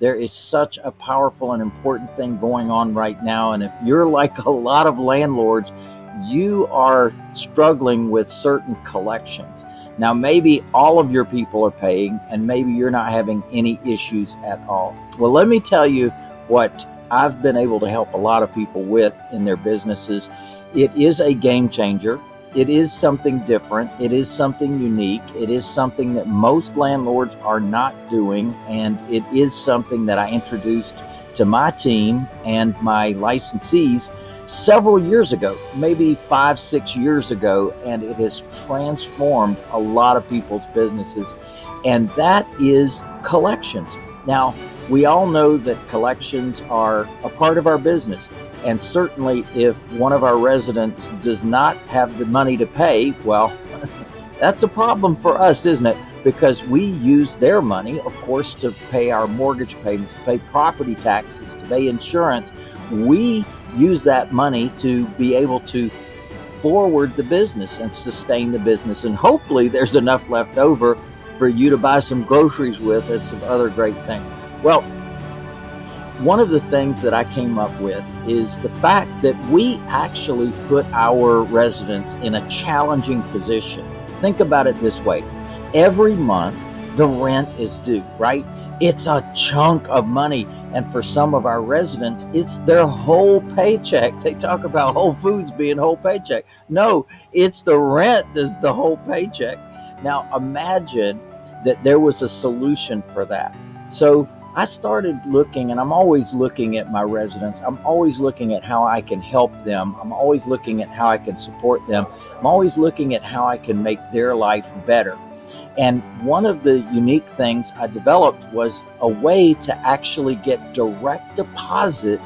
There is such a powerful and important thing going on right now. And if you're like a lot of landlords, you are struggling with certain collections. Now, maybe all of your people are paying, and maybe you're not having any issues at all. Well, let me tell you what I've been able to help a lot of people with in their businesses. It is a game changer. It is something different. It is something unique. It is something that most landlords are not doing. And it is something that I introduced to my team and my licensees several years ago, maybe five, six years ago. And it has transformed a lot of people's businesses. And that is collections. Now, we all know that collections are a part of our business. And certainly, if one of our residents does not have the money to pay, well, that's a problem for us, isn't it? Because we use their money, of course, to pay our mortgage payments, to pay property taxes, to pay insurance. We use that money to be able to forward the business and sustain the business. And hopefully, there's enough left over for you to buy some groceries with and some other great things. Well, one of the things that I came up with is the fact that we actually put our residents in a challenging position. Think about it this way every month, the rent is due, right? It's a chunk of money. And for some of our residents, it's their whole paycheck. They talk about Whole Foods being whole paycheck. No, it's the rent that's the whole paycheck. Now imagine that there was a solution for that. So I started looking, and I'm always looking at my residents. I'm always looking at how I can help them. I'm always looking at how I can support them. I'm always looking at how I can make their life better. And one of the unique things I developed was a way to actually get direct deposit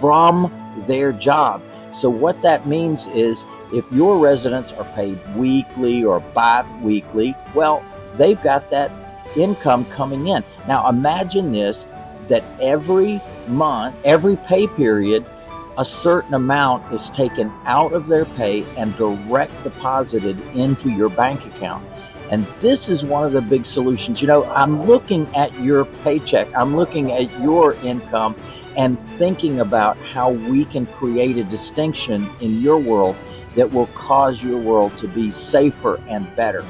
from their job. So, what that means is if your residents are paid weekly or bi weekly, well, they've got that income coming in. Now imagine this that every month, every pay period, a certain amount is taken out of their pay and direct deposited into your bank account. And this is one of the big solutions. You know, I'm looking at your paycheck, I'm looking at your income and thinking about how we can create a distinction in your world that will cause your world to be safer and better.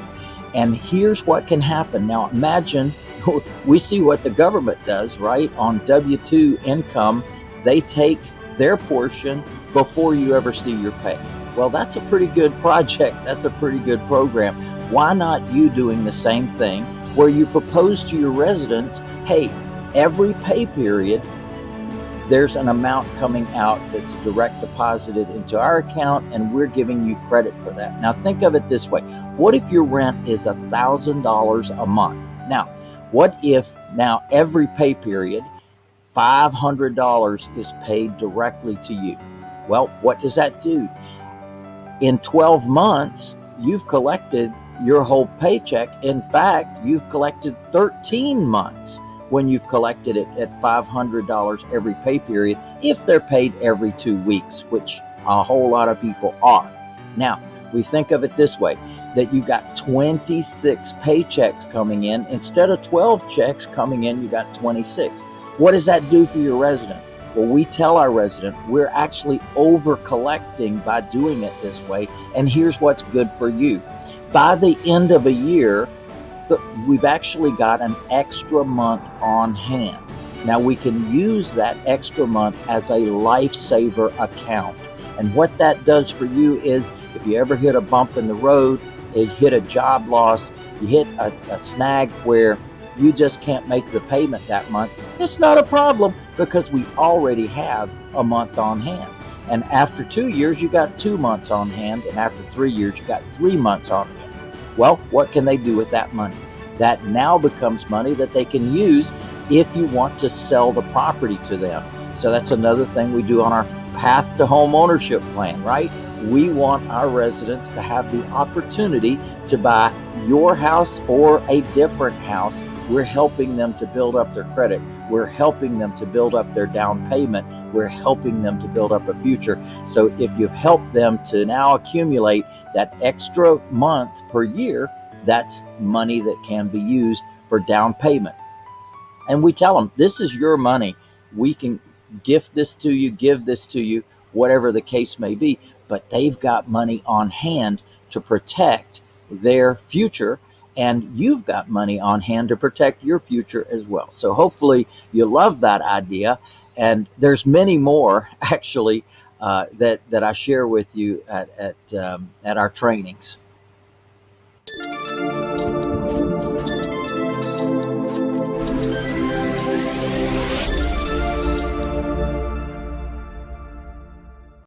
And here's what can happen. Now, imagine we see what the government does, right? On W 2 income, they take their portion before you ever see your pay. Well, that's a pretty good project. That's a pretty good program. Why not you doing the same thing where you propose to your residents hey, every pay period, there's an amount coming out that's direct deposited into our account and we're giving you credit for that. Now think of it this way. What if your rent is a $1,000 a month? Now, what if now every pay period $500 is paid directly to you? Well, what does that do? In 12 months, you've collected your whole paycheck. In fact, you've collected 13 months when you've collected it at $500 every pay period if they're paid every two weeks, which a whole lot of people are. Now, we think of it this way that you got 26 paychecks coming in instead of 12 checks coming in, you got 26. What does that do for your resident? Well, we tell our resident we're actually over collecting by doing it this way, and here's what's good for you. By the end of a year, we've actually got an extra month on hand. Now we can use that extra month as a lifesaver account. And what that does for you is if you ever hit a bump in the road, you hit a job loss, you hit a, a snag where you just can't make the payment that month, it's not a problem because we already have a month on hand. And after two years, you got two months on hand. And after three years, you got three months on hand. Well, what can they do with that money? That now becomes money that they can use if you want to sell the property to them. So that's another thing we do on our path to home ownership plan, right? We want our residents to have the opportunity to buy your house or a different house. We're helping them to build up their credit. We're helping them to build up their down payment. We're helping them to build up a future. So if you've helped them to now accumulate that extra month per year, that's money that can be used for down payment. And we tell them, this is your money. We can gift this to you, give this to you, whatever the case may be. But they've got money on hand to protect their future. And you've got money on hand to protect your future as well. So hopefully you love that idea. And there's many more actually uh, that, that I share with you at, at, um, at our trainings.